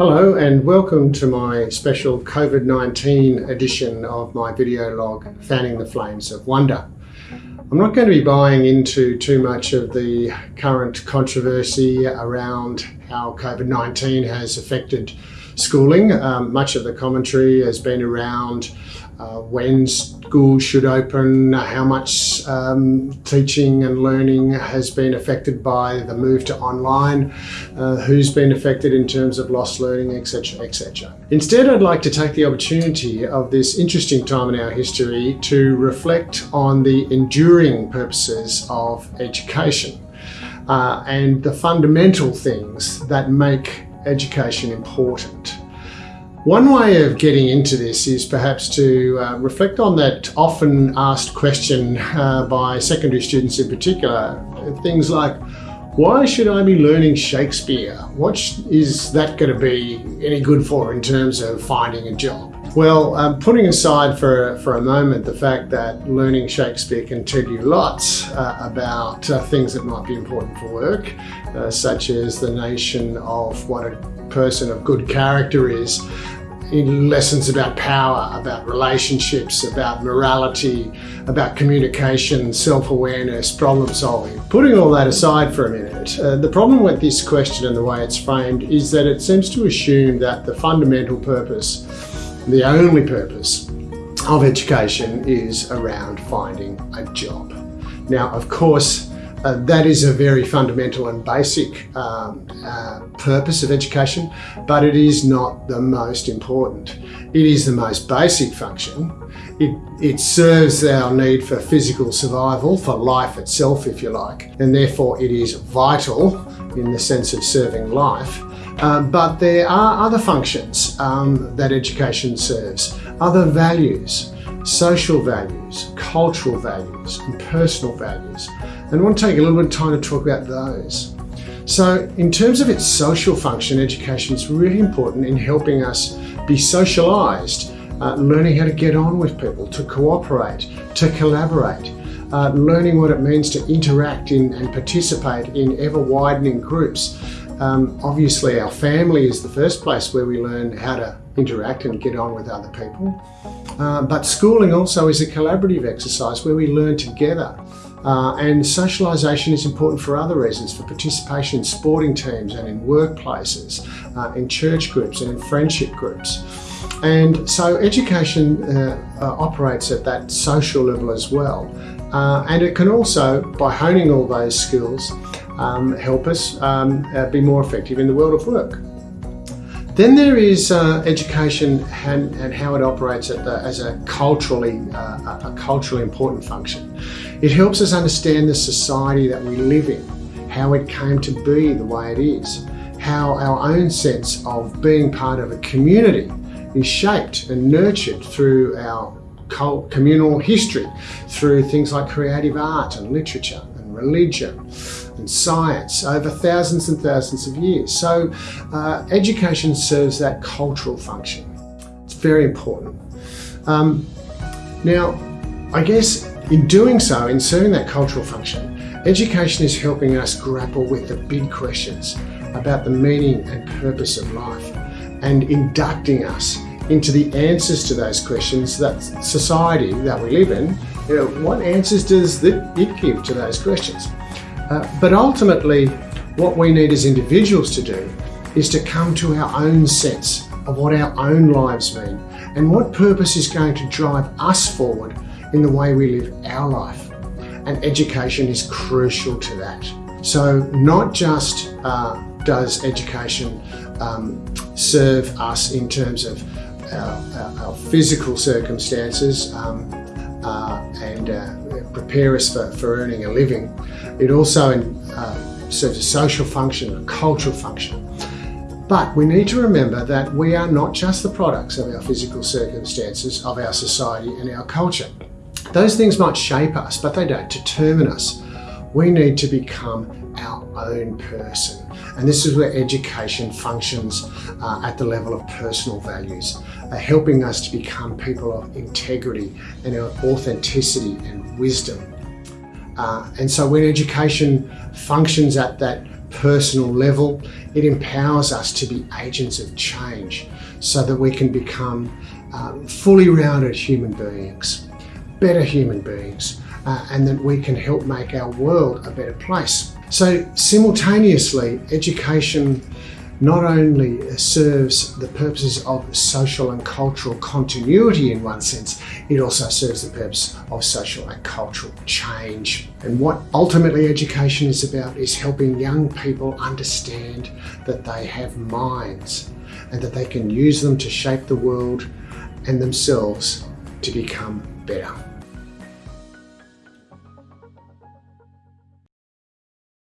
Hello and welcome to my special COVID-19 edition of my video log, Fanning the Flames of Wonder. I'm not going to be buying into too much of the current controversy around how COVID-19 has affected schooling. Um, much of the commentary has been around uh, when schools should open, how much um, teaching and learning has been affected by the move to online, uh, who's been affected in terms of lost learning, etc, etc. Instead, I'd like to take the opportunity of this interesting time in our history to reflect on the enduring purposes of education uh, and the fundamental things that make education important. One way of getting into this is perhaps to uh, reflect on that often asked question uh, by secondary students in particular. Things like, why should I be learning Shakespeare? What is that going to be any good for in terms of finding a job? Well, um, putting aside for, for a moment the fact that learning Shakespeare can tell you lots uh, about uh, things that might be important for work, uh, such as the nation of what a person of good character is, in lessons about power, about relationships, about morality, about communication, self-awareness, problem solving. Putting all that aside for a minute, uh, the problem with this question and the way it's framed is that it seems to assume that the fundamental purpose, the only purpose of education is around finding a job. Now, of course, uh, that is a very fundamental and basic um, uh, purpose of education, but it is not the most important. It is the most basic function. It, it serves our need for physical survival, for life itself, if you like, and therefore it is vital in the sense of serving life. Uh, but there are other functions um, that education serves, other values, social values, cultural values, and personal values. And I want to take a little bit of time to talk about those. So in terms of its social function, education is really important in helping us be socialized, uh, learning how to get on with people, to cooperate, to collaborate, uh, learning what it means to interact in and participate in ever widening groups. Um, obviously our family is the first place where we learn how to interact and get on with other people. Uh, but schooling also is a collaborative exercise where we learn together. Uh, and socialisation is important for other reasons, for participation in sporting teams and in workplaces, uh, in church groups and in friendship groups. And so education uh, uh operates at that social level as well. Uh, and it can also, by honing all those skills, um, help us um, uh, be more effective in the world of work. Then there is uh, education and, and, how it operates the, as a culturally, uh, a culturally important function. It helps us understand the society that we live in, how it came to be the way it is, how our own sense of being part of a community is shaped and nurtured through our communal history, through things like creative art and literature and religion and science over thousands and thousands of years. So uh, education serves that cultural function. It's very important. Um, now, I guess in doing so, in serving that cultural function, education is helping us grapple with the big questions about the meaning and purpose of life and inducting us into the answers to those questions that society that we live in, you know, what answers does it give to those questions? Uh, but ultimately, what we need as individuals to do is to come to our own sense of what our own lives mean and what purpose is going to drive us forward in the way we live our life. And education is crucial to that. So not just uh, does education um, serve us in terms of our, our, our physical circumstances um, and uh, prepare us for, for earning a living, it also uh, serves a social function, a cultural function. But we need to remember that we are not just the products of our physical circumstances, of our society and our culture. Those things might shape us, but they don't determine us. We need to become our own person. And this is where education functions uh, at the level of personal values, uh, helping us to become people of integrity and authenticity and wisdom. Uh, and so when education functions at that personal level, it empowers us to be agents of change so that we can become um, fully rounded human beings, better human beings, uh, and that we can help make our world a better place. So, simultaneously, education not only serves the purposes of social and cultural continuity in one sense, it also serves the purpose of social and cultural change. And what ultimately education is about is helping young people understand that they have minds and that they can use them to shape the world and themselves to become better.